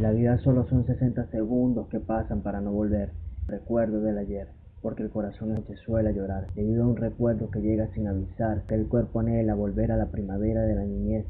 La vida solo son 60 segundos que pasan para no volver. Recuerdo del ayer, porque el corazón se suele llorar, debido a un recuerdo que llega sin avisar, que el cuerpo anhela volver a la primavera de la niñez